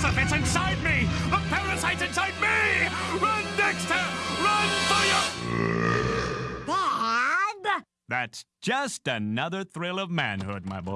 It's inside me! The parasite inside me! Run, Dexter! Run for your... Dad? That's just another thrill of manhood, my boy.